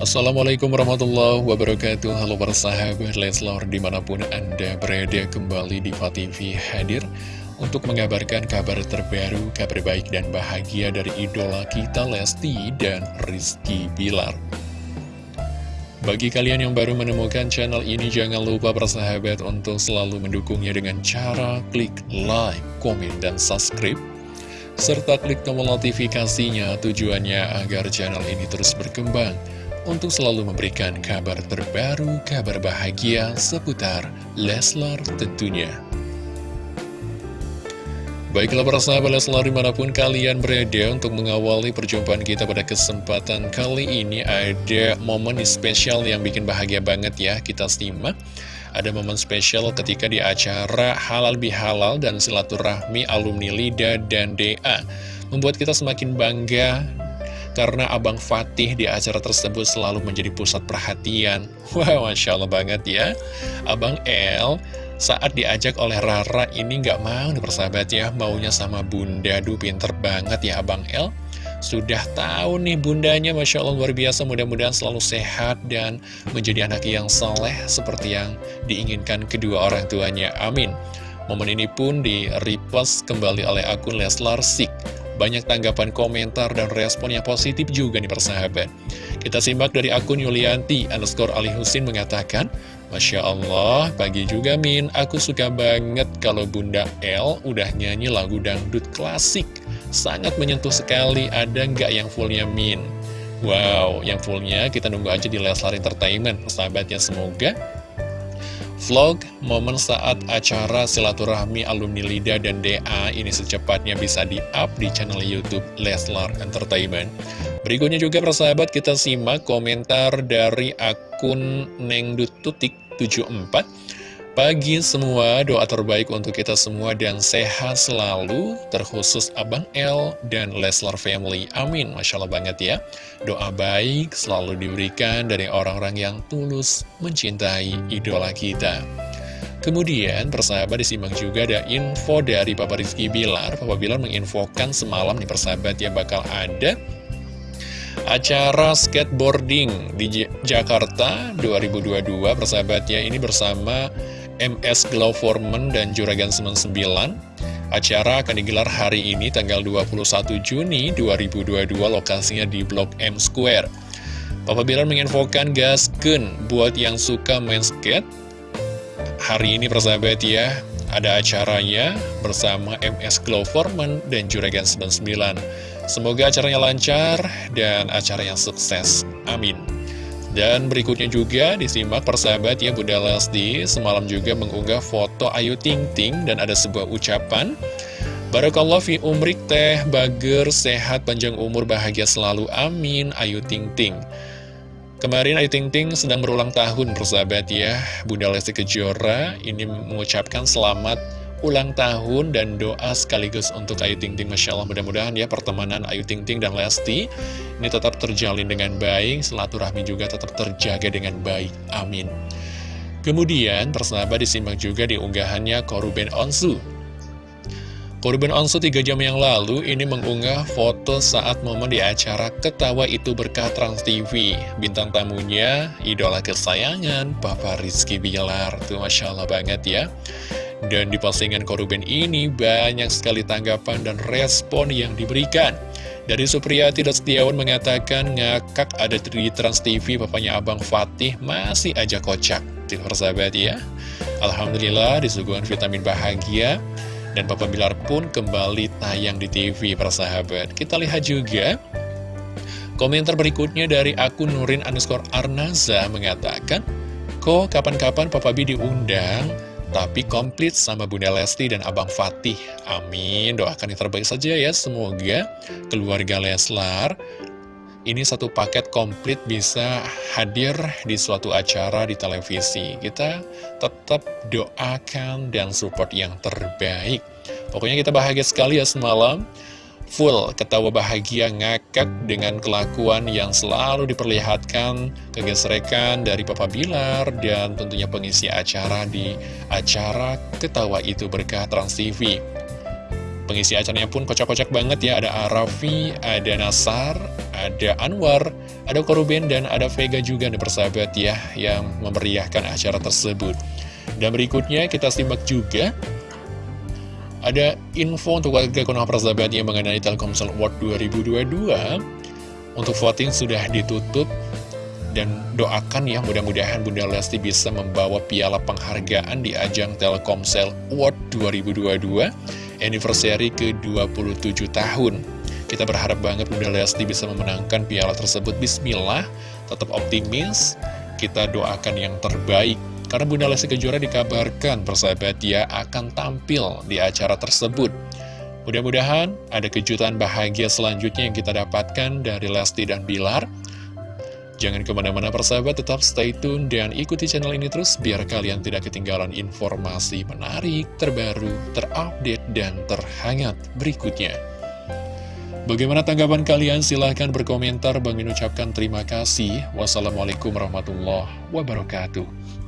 Assalamualaikum warahmatullahi wabarakatuh Halo para sahabat Leslor di mana pun anda berada kembali di TV hadir Untuk mengabarkan kabar terbaru, kabar baik dan bahagia dari idola kita Lesti dan Rizky Bilar bagi kalian yang baru menemukan channel ini, jangan lupa bersahabat untuk selalu mendukungnya dengan cara klik like, komen, dan subscribe. Serta klik tombol notifikasinya tujuannya agar channel ini terus berkembang untuk selalu memberikan kabar terbaru, kabar bahagia seputar Leslar tentunya. Baiklah para sahabat Leslar di mana pun kalian berada untuk mengawali perjumpaan kita pada kesempatan kali ini ada momen spesial yang bikin bahagia banget ya kita simak. Ada momen spesial ketika di acara Halal Bihalal dan Silaturahmi Alumni Lida dan DA. Membuat kita semakin bangga karena Abang Fatih di acara tersebut selalu menjadi pusat perhatian. Wah, wow, Masya Allah banget ya. Abang El saat diajak oleh Rara ini nggak mau nih persahabat ya, maunya sama bunda, duh pinter banget ya Abang El. Sudah tahu nih bundanya, Masya Allah luar biasa, mudah-mudahan selalu sehat dan menjadi anak yang soleh seperti yang diinginkan kedua orang tuanya. Amin. Momen ini pun di-repost kembali oleh akun Leslar Sik. Banyak tanggapan komentar dan respon yang positif juga nih persahabat. Kita simak dari akun Yulianti underscore Ali Husin mengatakan, Masya Allah, pagi juga Min, aku suka banget kalau Bunda L udah nyanyi lagu dangdut klasik. Sangat menyentuh sekali, ada nggak yang fullnya Min? Wow, yang fullnya kita nunggu aja di Leslar Entertainment, sahabatnya semoga Vlog momen saat acara silaturahmi alumni LIDA dan DA ini secepatnya bisa di-up di channel Youtube Leslar Entertainment. Berikutnya juga persahabat kita simak komentar dari akun Nengdututik74. Pagi semua, doa terbaik untuk kita semua dan sehat selalu, terkhusus Abang L dan Leslar Family. Amin. Masya Allah banget ya. Doa baik selalu diberikan dari orang-orang yang tulus mencintai idola kita. Kemudian, persahabat disimak juga ada info dari Papa Rizky Bilar. Papa Bilar menginfokan semalam nih persahabat ya bakal ada acara skateboarding di Jakarta 2022 persahabatnya ini bersama MS Glow Foreman dan Juragan 99 Acara akan digelar hari ini tanggal 21 Juni 2022 lokasinya di Blok M Square Papa Bilar menginfokan gasken buat yang suka main skate Hari ini persahabat ya ada acaranya bersama MS Glow Foreman dan Juragan 99 Semoga acaranya lancar dan acara yang sukses. Amin. Dan berikutnya juga disimak persahabat ya Bunda Lesti semalam juga mengunggah foto Ayu Ting Ting dan ada sebuah ucapan Barakallah fi umrik teh bager sehat panjang umur bahagia selalu amin Ayu Ting Ting. Kemarin Ayu Ting Ting sedang berulang tahun persahabat ya Bunda Lesti Kejora ini mengucapkan selamat ulang tahun dan doa sekaligus untuk Ayu Ting Ting Masya Allah mudah-mudahan ya pertemanan Ayu Ting Ting dan Lesti ini tetap terjalin dengan baik silaturahmi juga tetap terjaga dengan baik amin kemudian persahabat disimak juga di unggahannya Koruben Onsu Koruben Onsu 3 jam yang lalu ini mengunggah foto saat momen di acara Ketawa Itu Berkah Trans TV. Bintang tamunya, idola kesayangan, Papa Rizky Bilar. Tuh Masya Allah banget ya. Dan di postingan Koruben ini banyak sekali tanggapan dan respon yang diberikan. Dari Supriyati dan Setiawan mengatakan ngakak ada di Trans TV papanya Abang Fatih masih aja kocak. Tim persahabat ya. Alhamdulillah disuguhkan vitamin bahagia. Dan Papa Bilar pun kembali tayang di TV persahabat. Kita lihat juga komentar berikutnya dari akun Nurin underscore Arnaza mengatakan, Kok kapan-kapan Papa B diundang? Tapi komplit sama Bunda Lesti dan Abang Fatih. Amin. Doakan yang terbaik saja ya. Semoga keluarga Leslar ini satu paket komplit bisa hadir di suatu acara di televisi. Kita tetap doakan dan support yang terbaik. Pokoknya kita bahagia sekali ya semalam full ketawa bahagia ngakak dengan kelakuan yang selalu diperlihatkan kegesrekan dari Papa Bilar dan tentunya pengisi acara di acara Ketawa Itu Berkah Trans TV. Pengisi acaranya pun kocak-kocak banget ya, ada Arafi, ada Nasar, ada Anwar, ada Koruben, dan ada Vega juga nih persahabat ya, yang memeriahkan acara tersebut. Dan berikutnya kita simak juga ada info untuk warga Konoha persahabat yang mengenai Telkomsel Award 2022 Untuk voting sudah ditutup dan doakan ya mudah-mudahan Bunda Lesti bisa membawa piala penghargaan di ajang Telkomsel Award 2022 anniversary ke-27 tahun. Kita berharap banget Bunda Lesti bisa memenangkan piala tersebut. Bismillah, tetap optimis, kita doakan yang terbaik. Karena Bunda Lesti Kejora dikabarkan persahabat ya akan tampil di acara tersebut. Mudah-mudahan ada kejutan bahagia selanjutnya yang kita dapatkan dari Lesti dan Bilar. Jangan ke mana-mana persahabat, tetap stay tune dan ikuti channel ini terus biar kalian tidak ketinggalan informasi menarik, terbaru, terupdate, dan terhangat berikutnya. Bagaimana tanggapan kalian? Silahkan berkomentar. Bang ucapkan terima kasih. Wassalamualaikum warahmatullahi wabarakatuh.